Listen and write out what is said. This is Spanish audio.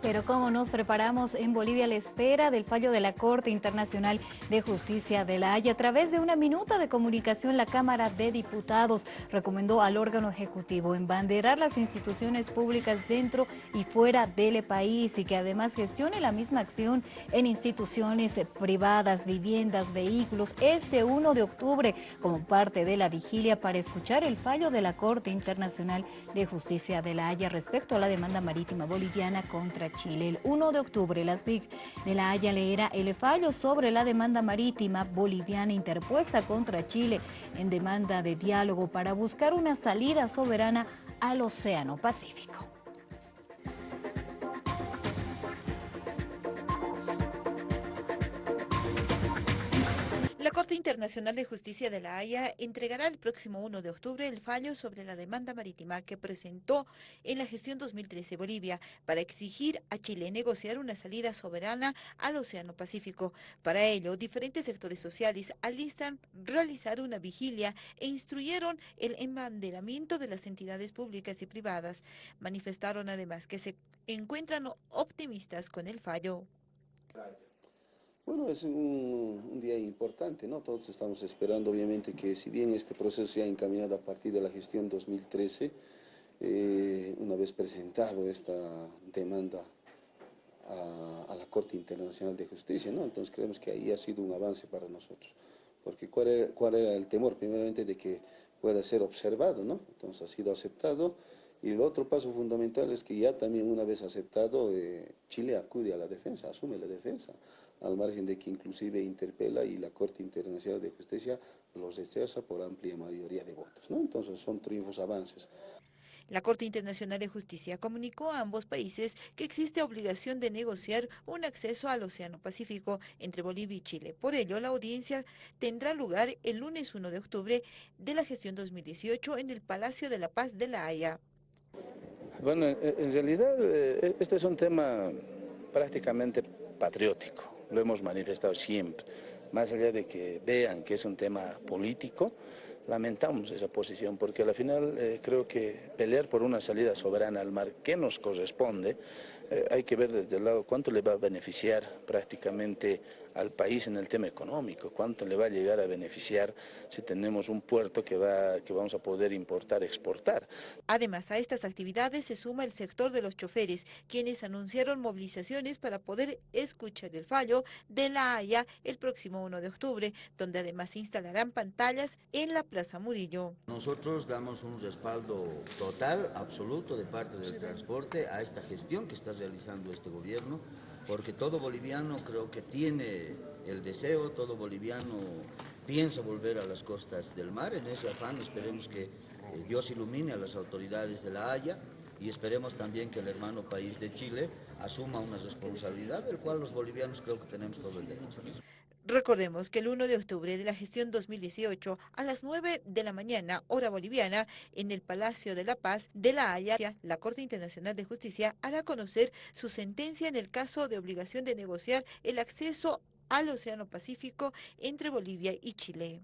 Pero como nos preparamos en Bolivia a la espera del fallo de la Corte Internacional de Justicia de la Haya, a través de una minuta de comunicación, la Cámara de Diputados recomendó al órgano ejecutivo embanderar las instituciones públicas dentro y fuera del país y que además gestione la misma acción en instituciones privadas, viviendas, vehículos, este 1 de octubre como parte de la vigilia para escuchar el fallo de la Corte Internacional de Justicia de la Haya respecto a la demanda marítima boliviana contra Chile. El 1 de octubre, la SIG de La Haya leerá el fallo sobre la demanda marítima boliviana interpuesta contra Chile en demanda de diálogo para buscar una salida soberana al Océano Pacífico. Corte Internacional de Justicia de La Haya entregará el próximo 1 de octubre el fallo sobre la demanda marítima que presentó en la gestión 2013 Bolivia para exigir a Chile negociar una salida soberana al Océano Pacífico. Para ello, diferentes sectores sociales alistan realizar una vigilia e instruyeron el embanderamiento de las entidades públicas y privadas. Manifestaron además que se encuentran optimistas con el fallo. Bueno, es un, día importante, ¿no? Todos estamos esperando, obviamente, que si bien este proceso se ha encaminado a partir de la gestión 2013, eh, una vez presentado esta demanda a, la Corte Internacional de Justicia, ¿no? Entonces creemos que ahí ha sido un avance para nosotros. Porque ¿cuál era, cuál era el temor? Primeramente de que pueda ser observado, ¿no? Entonces ha sido aceptado y el otro paso fundamental es que ya también una vez aceptado, eh, Chile acude a la defensa, asume la defensa, al margen de que inclusive interpela y la Corte Internacional de Justicia los rechaza por amplia mayoría de votos. ¿no? Entonces son triunfos, avances. La Corte Internacional de Justicia comunicó a ambos países que existe obligación de negociar un acceso al Océano Pacífico entre Bolivia y Chile. Por ello, la audiencia tendrá lugar el lunes 1 de octubre de la gestión 2018 en el Palacio de la Paz de La Haya. Bueno, en realidad eh, este es un tema prácticamente patriótico, lo hemos manifestado siempre, más allá de que vean que es un tema político, lamentamos esa posición porque al final eh, creo que pelear por una salida soberana al mar que nos corresponde, eh, hay que ver desde el lado cuánto le va a beneficiar prácticamente al país en el tema económico, cuánto le va a llegar a beneficiar si tenemos un puerto que, va, que vamos a poder importar, exportar. Además, a estas actividades se suma el sector de los choferes, quienes anunciaron movilizaciones para poder escuchar el fallo de la Haya el próximo 1 de octubre, donde además se instalarán pantallas en la Plaza. Nosotros damos un respaldo total, absoluto de parte del transporte a esta gestión que está realizando este gobierno porque todo boliviano creo que tiene el deseo, todo boliviano piensa volver a las costas del mar, en ese afán esperemos que Dios ilumine a las autoridades de La Haya y esperemos también que el hermano país de Chile asuma una responsabilidad del cual los bolivianos creo que tenemos todo el derecho. Recordemos que el 1 de octubre de la gestión 2018, a las 9 de la mañana, hora boliviana, en el Palacio de la Paz de La Haya, la Corte Internacional de Justicia hará conocer su sentencia en el caso de obligación de negociar el acceso al Océano Pacífico entre Bolivia y Chile.